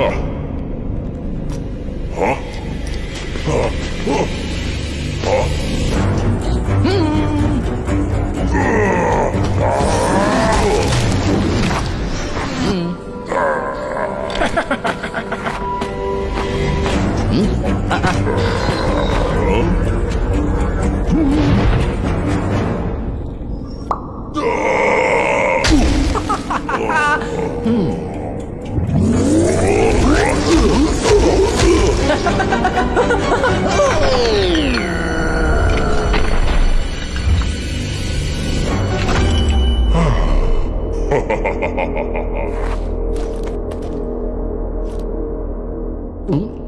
Huh. Huh? Huh? Huh? huh? Mm. mm. uh -uh. hmm. 嗯。